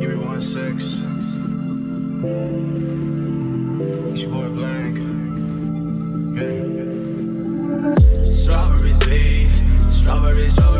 Give me one six. It's your boy Blank. cover is over.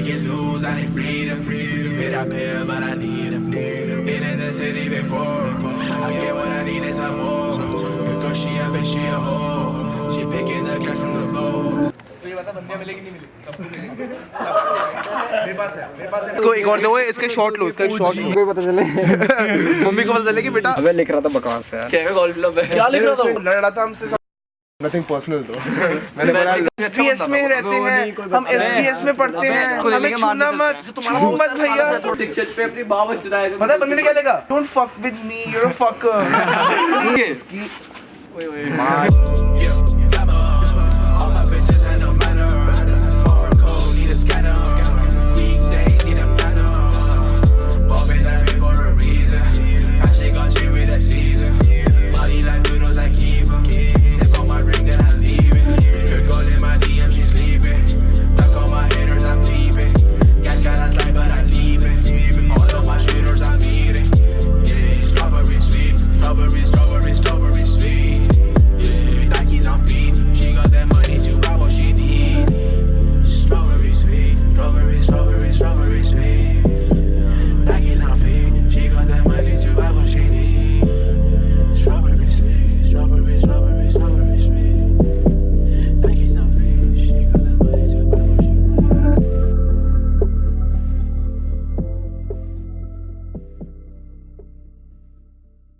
Break it loose, I need freedom. Spit up here, but I need them. Been in the city before. I get what I need and some more. Because she a bitch, she a hoe. She picking the cash from the floor. इसको एक और दो इसके shot लो इसका shot लो कोई पता चले mummy को पता चले कि बेटा अबे लिख रहा था बकवास यार क्या गोल्ड क्लब है क्या लिख रहा था लड़ रहा था हमसे नथिंग पर्सनल तो मैंने बोला एसपीएस में रहते हैं हम एसपीएस में पढ़ते हैं हमें छूना मत छू मत भैया। शिक्षक पे अपनी बात बच पता है बंदे ने क्या लिखा don't fuck with me you are a fucker ओए Yeah.